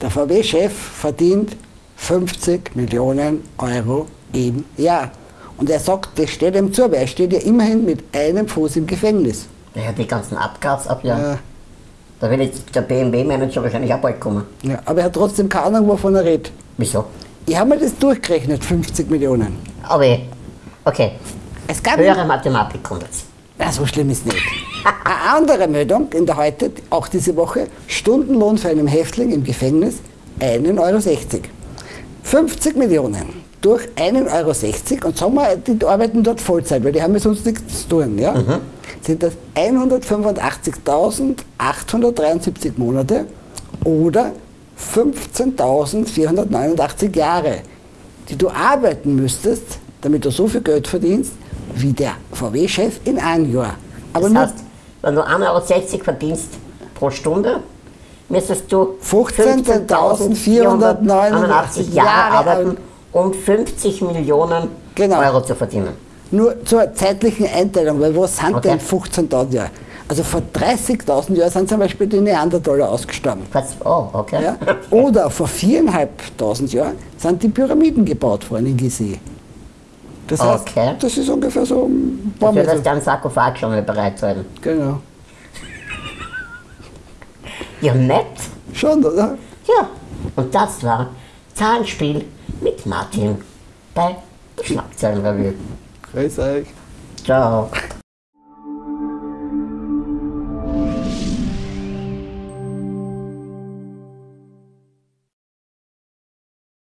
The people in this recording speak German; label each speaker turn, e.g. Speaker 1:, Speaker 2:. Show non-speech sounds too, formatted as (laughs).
Speaker 1: Der VW-Chef verdient 50 Millionen Euro im Jahr. Und er sagt, das steht ihm zu, weil er steht ja immerhin mit einem Fuß im Gefängnis.
Speaker 2: Ja, die ganzen Abgas ab, ja. Da wird jetzt der BMW-Manager wahrscheinlich auch bald kommen.
Speaker 1: ja, aber er hat trotzdem keine Ahnung, wovon er redet.
Speaker 2: Wieso?
Speaker 1: Ich habe mir das durchgerechnet, 50 Millionen.
Speaker 2: Aber, okay,
Speaker 1: Es gab
Speaker 2: höhere Mathematik kommt jetzt.
Speaker 1: Na, so schlimm ist nicht. Eine andere Meldung in der heute, auch diese Woche, Stundenlohn für einen Häftling im Gefängnis 1,60 Euro. 50 Millionen durch 1,60 Euro und sagen wir, die arbeiten dort Vollzeit, weil die haben ja sonst nichts zu tun. Ja? Sind das 185.873 Monate oder 15.489 Jahre, die du arbeiten müsstest, damit du so viel Geld verdienst, wie der VW-Chef in einem Jahr. Aber
Speaker 2: Das heißt, wenn du 1,60 Euro verdienst pro Stunde, müsstest du
Speaker 1: 15.489 Jahre
Speaker 2: arbeiten, um 50 Millionen
Speaker 1: Genau.
Speaker 2: Euro zu verdienen.
Speaker 1: nur zur zeitlichen Einteilung, weil was sind
Speaker 2: Okay.
Speaker 1: denn 15.000 Jahre? Also vor 30.000 Jahren sind zum Beispiel die Neandertaler ausgestorben.
Speaker 2: Was? Oh, okay.
Speaker 1: Ja? Oder vor 4.500 Jahren sind die Pyramiden gebaut worden in Gizeh. Das heißt,
Speaker 2: Okay.
Speaker 1: das ist ungefähr so ein paar
Speaker 2: Dafür, dass
Speaker 1: Meter.
Speaker 2: der Sarkophag schon mal bereithalten.
Speaker 1: Genau. (laughs)
Speaker 2: Ja, nett.
Speaker 1: Schon, oder?
Speaker 2: Ja, und das war Zahlenspiel mit Martin bei Schlagzeilenrevue.
Speaker 1: Grüß euch.
Speaker 2: Ciao.